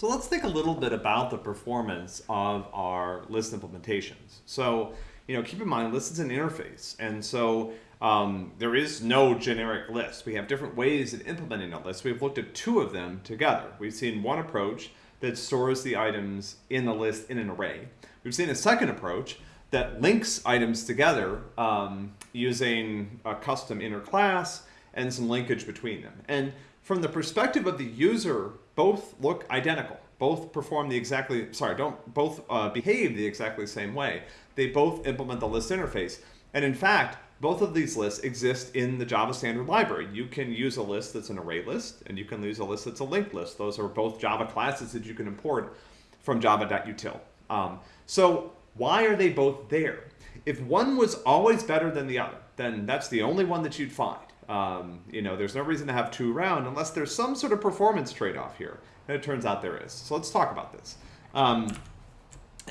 So let's think a little bit about the performance of our list implementations. So, you know, keep in mind list is an interface. And so um, there is no generic list. We have different ways of implementing a list. We've looked at two of them together. We've seen one approach that stores the items in the list in an array. We've seen a second approach that links items together um, using a custom inner class and some linkage between them. And from the perspective of the user, both look identical. Both perform the exactly, sorry, don't both uh, behave the exactly same way. They both implement the list interface. And in fact, both of these lists exist in the Java standard library. You can use a list that's an array list, and you can use a list that's a linked list. Those are both Java classes that you can import from java.util. Um, so why are they both there? If one was always better than the other, then that's the only one that you'd find. Um, you know, there's no reason to have two round unless there's some sort of performance trade-off here. And it turns out there is. So let's talk about this. Um,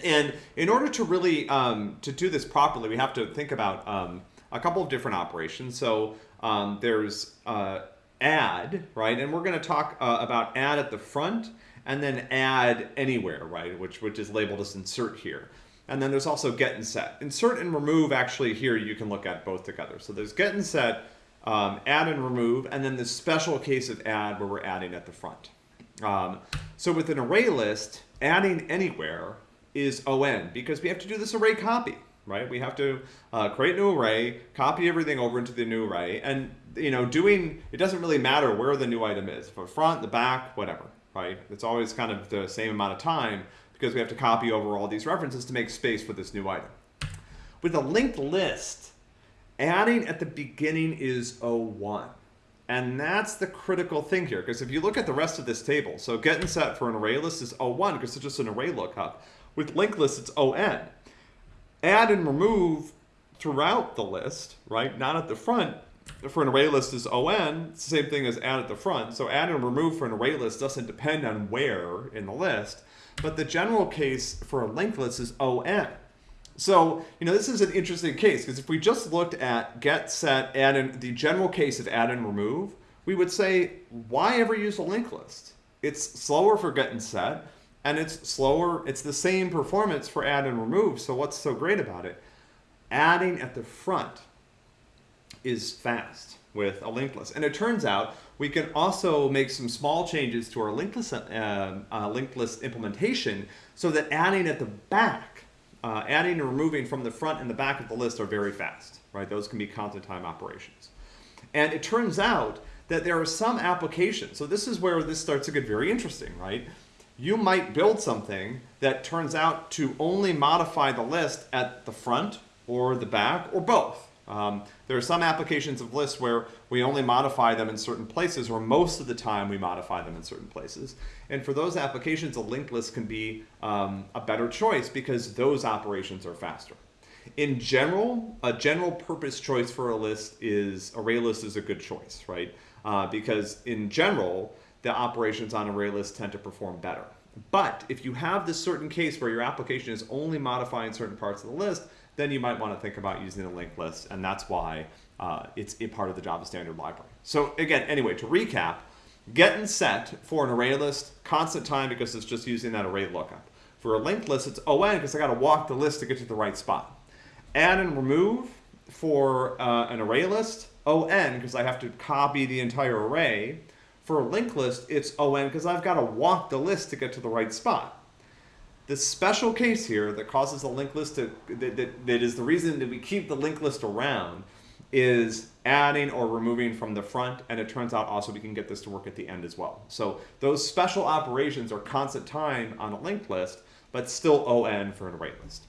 and in order to really um, to do this properly, we have to think about um, a couple of different operations. So um, there's uh, add, right? And we're going to talk uh, about add at the front and then add anywhere, right? Which, which is labeled as insert here. And then there's also get and set. Insert and remove actually here you can look at both together. So there's get and set, um, add and remove, and then the special case of add where we're adding at the front. Um, so with an array list, adding anywhere is on because we have to do this array copy, right? We have to uh, create a new array, copy everything over into the new array, and you know, doing it doesn't really matter where the new item is, the front, the back, whatever, right? It's always kind of the same amount of time because we have to copy over all these references to make space for this new item. With a linked list, adding at the beginning is 01. And that's the critical thing here, because if you look at the rest of this table, so get and set for an array list is 01, because it's just an array lookup. With linked list, it's ON. Add and remove throughout the list, right? Not at the front. For an array list is ON, it's the same thing as add at the front. So add and remove for an array list doesn't depend on where in the list, but the general case for a linked list is ON. So, you know, this is an interesting case because if we just looked at get, set, add, and the general case of add and remove, we would say, why ever use a linked list? It's slower for get and set, and it's slower, it's the same performance for add and remove. So what's so great about it? Adding at the front is fast with a linked list. And it turns out we can also make some small changes to our linked list, uh, uh, linked list implementation so that adding at the back uh, adding and removing from the front and the back of the list are very fast, right? Those can be constant time operations. And it turns out that there are some applications. So this is where this starts to get very interesting, right? You might build something that turns out to only modify the list at the front or the back or both. Um, there are some applications of lists where we only modify them in certain places, or most of the time we modify them in certain places. And for those applications, a linked list can be um, a better choice because those operations are faster. In general, a general purpose choice for a list is array list is a good choice, right? Uh, because in general, the operations on array list tend to perform better. But if you have this certain case where your application is only modifying certain parts of the list, then you might want to think about using a linked list, and that's why uh, it's a part of the Java standard library. So again, anyway, to recap, get and set for an array list, constant time because it's just using that array lookup. For a linked list, it's ON because I got to walk the list to get to the right spot. Add and remove for uh, an array list, ON because I have to copy the entire array. For a linked list, it's ON because I've got to walk the list to get to the right spot. The special case here that causes the linked list to, that, that, that is the reason that we keep the linked list around is adding or removing from the front and it turns out also we can get this to work at the end as well. So those special operations are constant time on a linked list but still ON for an array list.